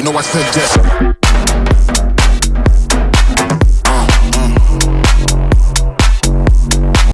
You know I said that.